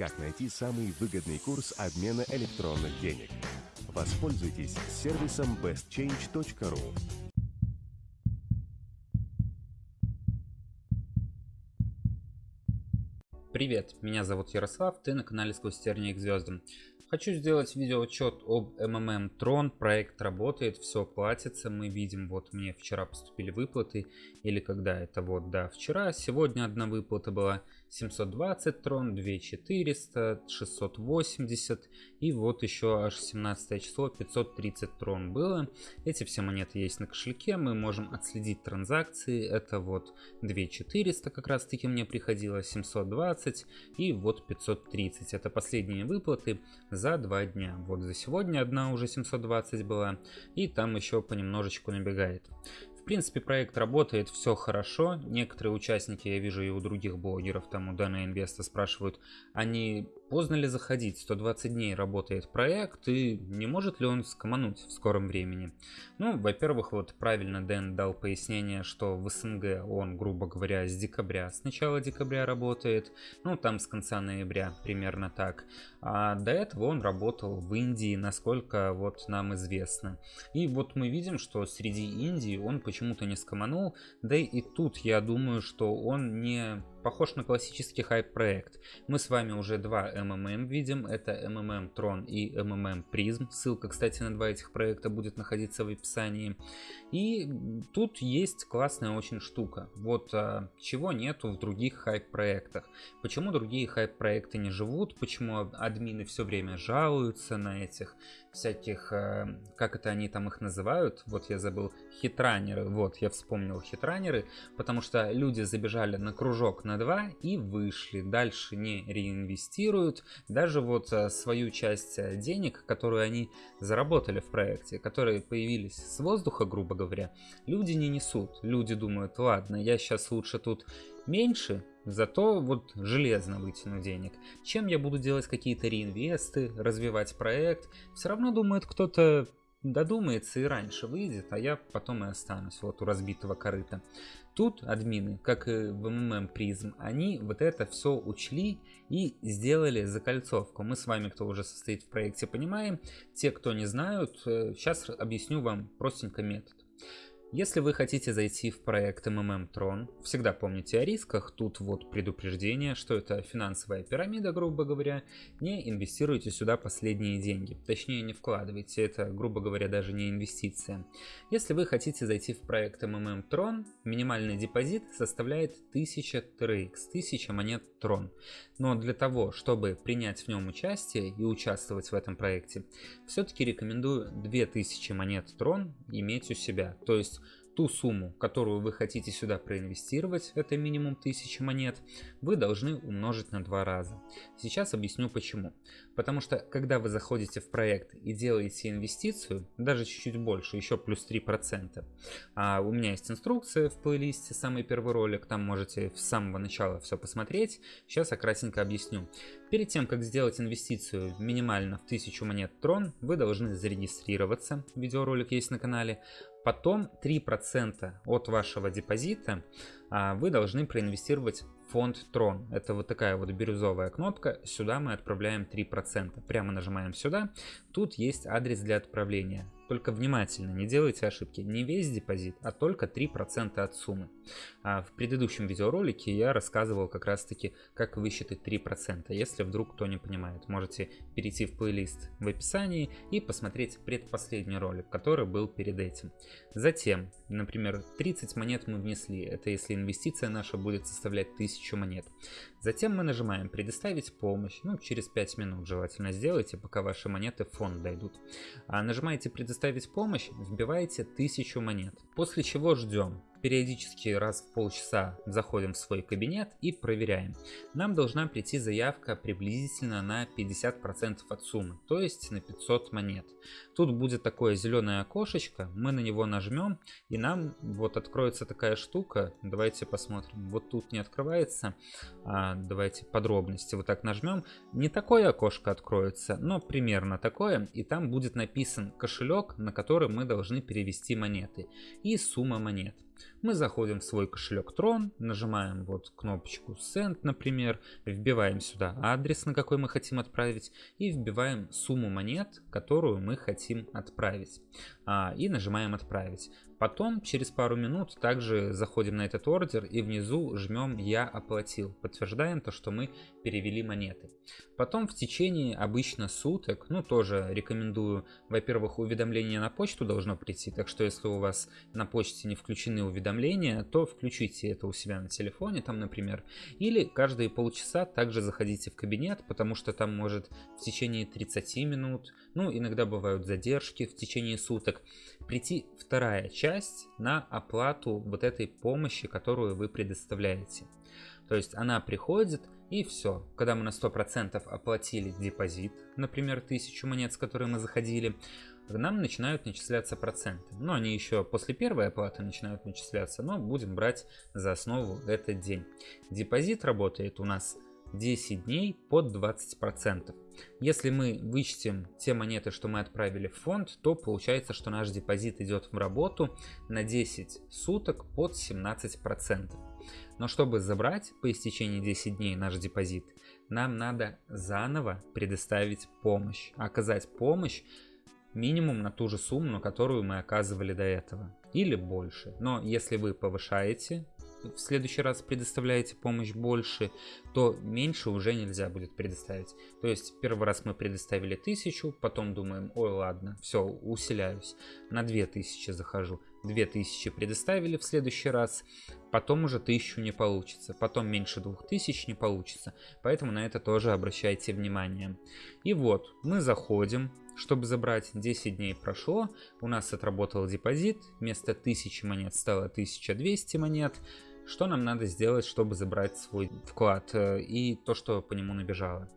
как найти самый выгодный курс обмена электронных денег. Воспользуйтесь сервисом bestchange.ru. Привет, меня зовут Ярослав, ты на канале Сквозь тернии к звездам. Хочу сделать видеоотчет об МММ Трон. Проект работает, все платится. Мы видим, вот мне вчера поступили выплаты. Или когда это вот, да, вчера. Сегодня одна выплата была 720 Трон, 2400, 680. И вот еще аж 17 число 530 Трон было. Эти все монеты есть на кошельке. Мы можем отследить транзакции. Это вот 2400 как раз таки мне приходило, 720 и вот 530. Это последние выплаты за два дня. Вот за сегодня одна уже 720 была, и там еще понемножечку набегает. В принципе, проект работает, все хорошо. Некоторые участники, я вижу и у других блогеров, там у Дана Инвеста спрашивают, они поздно ли заходить? 120 дней работает проект, и не может ли он скомануть в скором времени? Ну, во-первых, вот правильно Дэн дал пояснение, что в СНГ он, грубо говоря, с декабря, с начала декабря работает, ну, там с конца ноября, примерно так. А до этого он работал в Индии, насколько вот нам известно. И вот мы видим, что среди Индии он почему-то не скоманул, да и тут я думаю, что он не похож на классический хайп-проект. Мы с вами уже два MMM видим, это MMM Tron и MMM Prism. Ссылка, кстати, на два этих проекта будет находиться в описании. И тут есть классная очень штука. Вот а, чего нету в других хайп-проектах. Почему другие хайп-проекты не живут, почему админы все время жалуются на этих всяких, а, как это они там их называют, вот я забыл, хитранеры, вот я вспомнил хитранеры, потому что люди забежали на кружок на 2 и вышли, дальше не реинвестируют, даже вот а, свою часть а, денег, которую они заработали в проекте, которые появились с воздуха, грубо говоря, люди не несут. Люди думают, ладно, я сейчас лучше тут меньше, зато вот железно вытяну денег. Чем я буду делать какие-то реинвесты, развивать проект, все равно думает кто-то додумается и раньше выйдет, а я потом и останусь вот у разбитого корыта. Тут админы, как и в МММ Призм, они вот это все учли и сделали закольцовку. Мы с вами, кто уже состоит в проекте, понимаем. Те, кто не знают, сейчас э, объясню вам простенько метод. Если вы хотите зайти в проект MMM Tron, всегда помните о рисках, тут вот предупреждение, что это финансовая пирамида, грубо говоря, не инвестируйте сюда последние деньги, точнее не вкладывайте, это, грубо говоря, даже не инвестиция. Если вы хотите зайти в проект MMM Tron, минимальный депозит составляет 1000 TRX, 1000 монет Tron. Но для того, чтобы принять в нем участие и участвовать в этом проекте, все-таки рекомендую 2000 монет Tron иметь у себя, то есть ту сумму, которую вы хотите сюда проинвестировать, это минимум 1000 монет, вы должны умножить на два раза. Сейчас объясню почему. Потому что, когда вы заходите в проект и делаете инвестицию, даже чуть-чуть больше, еще плюс 3%, а у меня есть инструкция в плейлисте, самый первый ролик, там можете с самого начала все посмотреть. Сейчас я кратенько объясню. Перед тем, как сделать инвестицию минимально в 1000 монет Трон, вы должны зарегистрироваться, видеоролик есть на канале, Потом 3% от вашего депозита а, вы должны проинвестировать фонд Трон. Это вот такая вот бирюзовая кнопка. Сюда мы отправляем 3%. Прямо нажимаем сюда. Тут есть адрес для отправления. Только внимательно, не делайте ошибки. Не весь депозит, а только 3% от суммы. А в предыдущем видеоролике я рассказывал как раз таки, как высчитать 3%. Если вдруг кто не понимает, можете перейти в плейлист в описании и посмотреть предпоследний ролик, который был перед этим. Затем, например, 30 монет мы внесли. Это если инвестиция наша будет составлять 1000 монет. Затем мы нажимаем «Предоставить помощь». Ну, через 5 минут желательно сделайте, пока ваши монеты в фонд дойдут. А нажимаете «Предоставить помощь», вбиваете 1000 монет. После чего ждем. Периодически раз в полчаса заходим в свой кабинет и проверяем. Нам должна прийти заявка приблизительно на 50% от суммы, то есть на 500 монет. Тут будет такое зеленое окошечко, мы на него нажмем и нам вот откроется такая штука. Давайте посмотрим. Вот тут не открывается. А, давайте подробности. Вот так нажмем. Не такое окошко откроется, но примерно такое. И там будет написан кошелек, на который мы должны перевести монеты и сумма монет. Мы заходим в свой кошелек Tron, нажимаем вот кнопочку Send, например, вбиваем сюда адрес, на какой мы хотим отправить, и вбиваем сумму монет, которую мы хотим отправить. А, и нажимаем отправить. Потом, через пару минут, также заходим на этот ордер и внизу жмем «Я оплатил». Подтверждаем то, что мы перевели монеты. Потом в течение обычно суток, ну тоже рекомендую, во-первых, уведомление на почту должно прийти, так что если у вас на почте не включены уведомления, то включите это у себя на телефоне, там, например. Или каждые полчаса также заходите в кабинет, потому что там может в течение 30 минут, ну иногда бывают задержки в течение суток, прийти вторая часть на оплату вот этой помощи, которую вы предоставляете. То есть она приходит и все. Когда мы на 100% оплатили депозит, например, 1000 монет, с которой мы заходили, нам начинают начисляться проценты. Но они еще после первой оплаты начинают начисляться, но будем брать за основу этот день. Депозит работает у нас 10 дней под 20%. Если мы вычтем те монеты, что мы отправили в фонд, то получается, что наш депозит идет в работу на 10 суток под 17%. Но чтобы забрать по истечении 10 дней наш депозит, нам надо заново предоставить помощь, оказать помощь минимум на ту же сумму, которую мы оказывали до этого, или больше. Но если вы повышаете в следующий раз предоставляете помощь больше, то меньше уже нельзя будет предоставить. То есть первый раз мы предоставили 1000, потом думаем, ой, ладно, все, усиляюсь, на 2000 захожу. 2000 предоставили в следующий раз, потом уже 1000 не получится, потом меньше 2000 не получится, поэтому на это тоже обращайте внимание. И вот, мы заходим, чтобы забрать 10 дней прошло, у нас отработал депозит, вместо 1000 монет стало 1200 монет, что нам надо сделать, чтобы забрать свой вклад э, и то, что по нему набежало?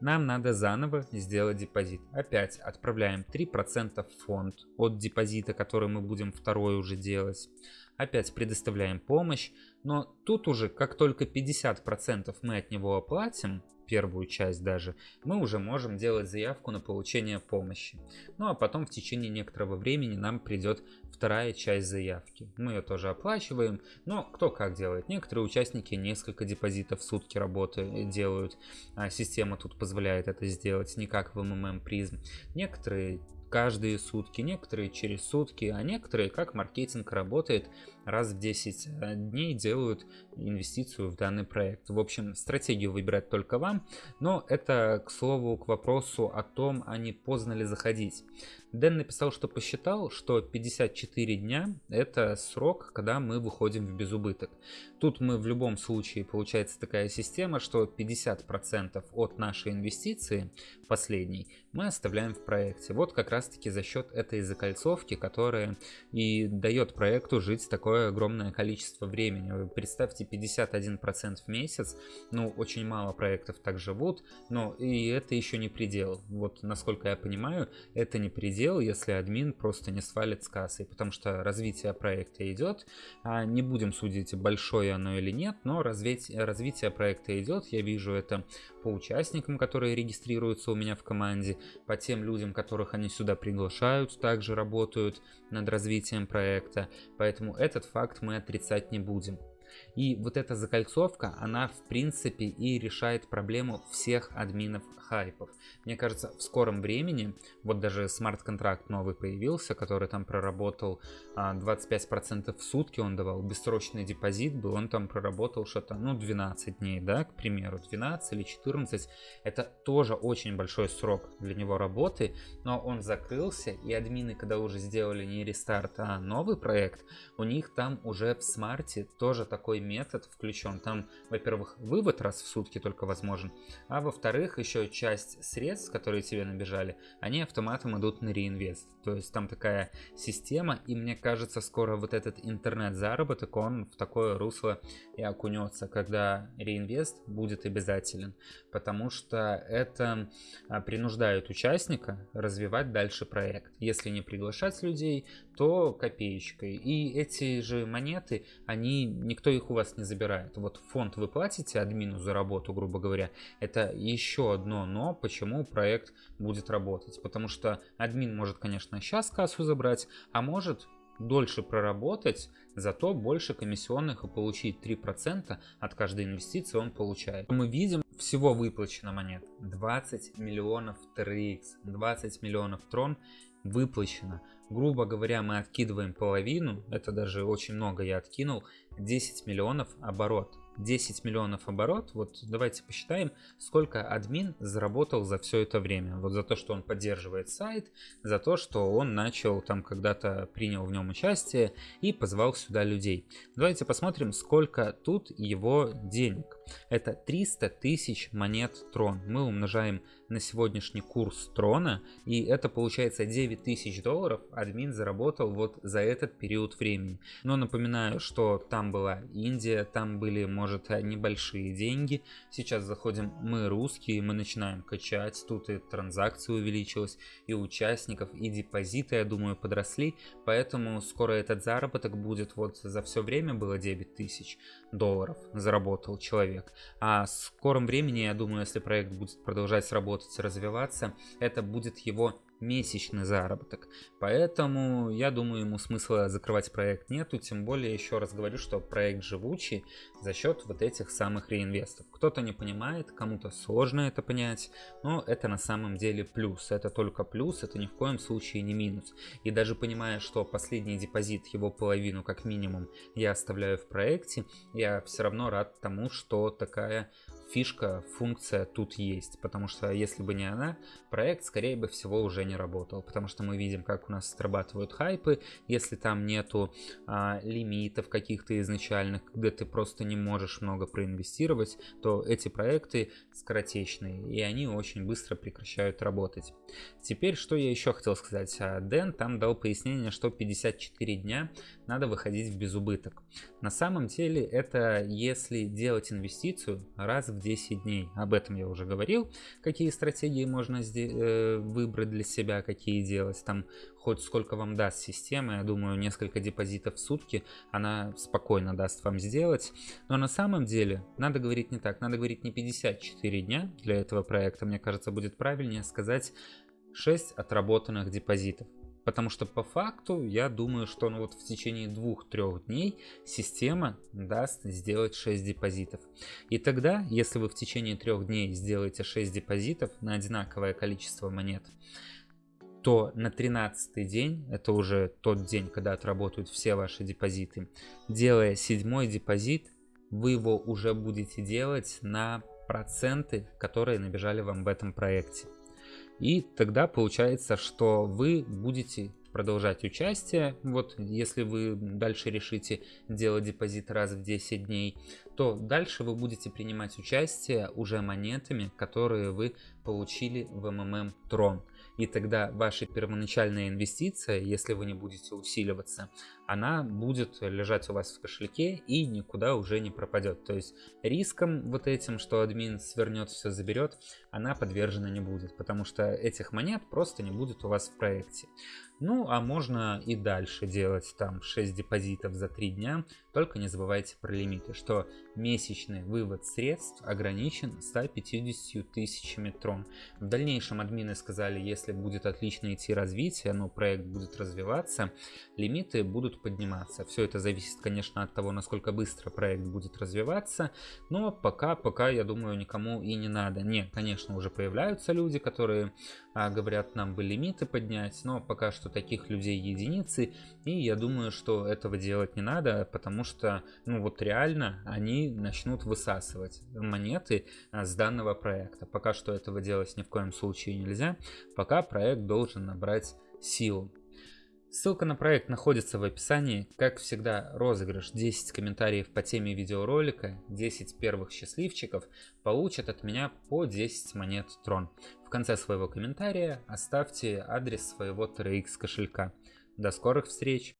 Нам надо заново сделать депозит. Опять отправляем 3% в фонд от депозита, который мы будем второй уже делать. Опять предоставляем помощь, но тут уже как только 50% мы от него оплатим, первую часть даже, мы уже можем делать заявку на получение помощи. Ну а потом в течение некоторого времени нам придет вторая часть заявки. Мы ее тоже оплачиваем, но кто как делает. Некоторые участники несколько депозитов в сутки работы делают, а система тут позволяет это сделать, не как в МММ призм. Некоторые каждые сутки, некоторые через сутки, а некоторые, как маркетинг работает, раз в 10 э, дней делают инвестицию в данный проект. В общем, стратегию выбирать только вам, но это, к слову, к вопросу о том, а не поздно ли заходить. Дэн написал, что посчитал, что 54 дня это срок, когда мы выходим в безубыток. Тут мы в любом случае, получается такая система, что 50% от нашей инвестиции, последней, мы оставляем в проекте. Вот как раз таки за счет этой закольцовки, которая и дает проекту жить такое огромное количество времени. Вы представьте, 51% в месяц, ну очень мало проектов так живут, но и это еще не предел. Вот насколько я понимаю, это не предел, если админ просто не свалит с кассой, потому что развитие проекта идет, а не будем судить большое оно или нет, но развитие, развитие проекта идет, я вижу это по участникам, которые регистрируются у меня в команде, по тем людям, которых они сюда приглашают, также работают над развитием проекта, поэтому этот факт мы отрицать не будем. И вот эта закольцовка, она в принципе и решает проблему всех админов хайпов. Мне кажется, в скором времени, вот даже смарт-контракт новый появился, который там проработал 25% а, в сутки он давал, бессрочный депозит был, он там проработал что-то, ну, 12 дней, да, к примеру, 12 или 14. Это тоже очень большой срок для него работы, но он закрылся, и админы, когда уже сделали не рестарт, а новый проект, у них там уже в смарте тоже такой метод включен. Там, во-первых, вывод раз в сутки только возможен, а во-вторых, еще часть средств, которые тебе набежали, они автоматом идут на реинвест. То есть там такая система, и мне кажется, скоро вот этот интернет-заработок, он в такое русло и окунется, когда реинвест будет обязателен, потому что это а, принуждает участника развивать дальше проект. Если не приглашать людей, то копеечкой. И эти же монеты, они, никто их у вас не забирает. Вот фонд вы платите админу за работу, грубо говоря, это еще одно но, почему проект будет работать. Потому что админ может, конечно, сейчас кассу забрать, а может дольше проработать, зато больше комиссионных и получить 3% от каждой инвестиции он получает. Мы видим, всего выплачено монет 20 миллионов TRX, 20 миллионов трон выплачено. Грубо говоря, мы откидываем половину, это даже очень много я откинул, 10 миллионов оборот. 10 миллионов оборот, вот давайте посчитаем, сколько админ заработал за все это время. Вот за то, что он поддерживает сайт, за то, что он начал там когда-то принял в нем участие и позвал сюда людей. Давайте посмотрим, сколько тут его денег. Это 300 тысяч монет трон. Мы умножаем на сегодняшний курс трона, и это получается 9 тысяч долларов админ заработал вот за этот период времени. Но напоминаю, что там была Индия, там были, может, небольшие деньги. Сейчас заходим мы русские, мы начинаем качать, тут и транзакции увеличилась, и участников, и депозиты, я думаю, подросли, поэтому скоро этот заработок будет, вот за все время было 9 тысяч долларов заработал человек. А в скором времени, я думаю, если проект будет продолжать работать, развиваться, это будет его месячный заработок. Поэтому я думаю, ему смысла закрывать проект нету, тем более еще раз говорю, что проект живучий за счет вот этих самых реинвестов. Кто-то не понимает, кому-то сложно это понять, но это на самом деле плюс. Это только плюс, это ни в коем случае не минус. И даже понимая, что последний депозит, его половину как минимум, я оставляю в проекте, я все равно рад тому, что такая фишка, функция тут есть, потому что если бы не она, проект, скорее бы всего, уже не работал, потому что мы видим, как у нас срабатывают хайпы, если там нету а, лимитов каких-то изначальных, где ты просто не можешь много проинвестировать, то эти проекты скоротечные, и они очень быстро прекращают работать. Теперь, что я еще хотел сказать, а, Дэн там дал пояснение, что 54 дня надо выходить в безубыток. На самом деле, это если делать инвестицию раз в 10 дней. Об этом я уже говорил, какие стратегии можно э, выбрать для себя, какие делать. Там хоть сколько вам даст система, я думаю, несколько депозитов в сутки она спокойно даст вам сделать. Но на самом деле надо говорить не так, надо говорить не 54 дня для этого проекта, мне кажется, будет правильнее сказать 6 отработанных депозитов. Потому что по факту я думаю, что ну, вот в течение двух-трех дней система даст сделать 6 депозитов. И тогда, если вы в течение трех дней сделаете 6 депозитов на одинаковое количество монет, то на 13 день, это уже тот день, когда отработают все ваши депозиты, делая седьмой депозит, вы его уже будете делать на проценты, которые набежали вам в этом проекте. И тогда получается, что вы будете продолжать участие. Вот если вы дальше решите делать депозит раз в 10 дней, то дальше вы будете принимать участие уже монетами, которые вы получили в MMM Tron. И тогда ваша первоначальная инвестиция, если вы не будете усиливаться, она будет лежать у вас в кошельке и никуда уже не пропадет. То есть риском вот этим, что админ свернет все, заберет, она подвержена не будет, потому что этих монет просто не будет у вас в проекте. Ну, а можно и дальше делать там 6 депозитов за 3 дня, только не забывайте про лимиты, что месячный вывод средств ограничен 150 тысячами трон. В дальнейшем админы сказали, если будет отлично идти развитие, но проект будет развиваться, лимиты будут подниматься. Все это зависит, конечно, от того, насколько быстро проект будет развиваться, но пока, пока, я думаю, никому и не надо. Не, конечно, уже появляются люди, которые а, говорят, нам бы лимиты поднять, но пока что таких людей единицы, и я думаю, что этого делать не надо, потому что, ну вот реально, они начнут высасывать монеты а, с данного проекта. Пока что этого делать ни в коем случае нельзя, пока проект должен набрать силу. Ссылка на проект находится в описании. Как всегда, розыгрыш 10 комментариев по теме видеоролика, 10 первых счастливчиков получат от меня по 10 монет Трон. В конце своего комментария оставьте адрес своего TRX кошелька. До скорых встреч!